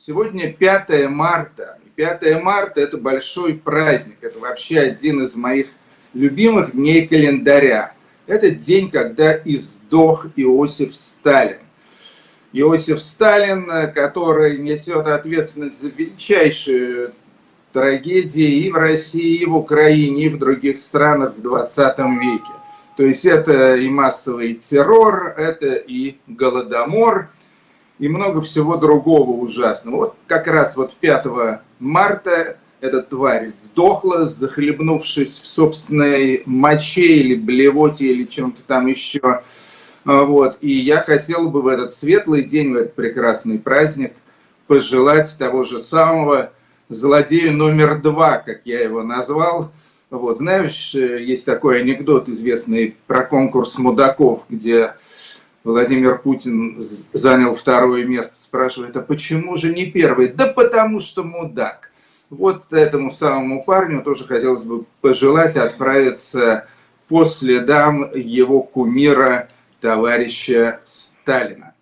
Сегодня 5 марта. 5 марта – это большой праздник. Это вообще один из моих любимых дней календаря. Это день, когда издох Иосиф Сталин. Иосиф Сталин, который несет ответственность за величайшую трагедии и в России, и в Украине, и в других странах в 20 веке. То есть это и массовый террор, это и голодомор, и много всего другого ужасного. Вот как раз вот 5 марта эта тварь сдохла, захлебнувшись в собственной моче или блевоте или чем-то там еще. А, вот. И я хотел бы в этот светлый день, в этот прекрасный праздник пожелать того же самого злодею номер два, как я его назвал, вот, знаешь, э, есть такой анекдот известный про конкурс мудаков, где Владимир Путин занял второе место, спрашивает, а почему же не первый? Да потому что мудак. Вот этому самому парню тоже хотелось бы пожелать отправиться по следам его кумира, товарища Сталина.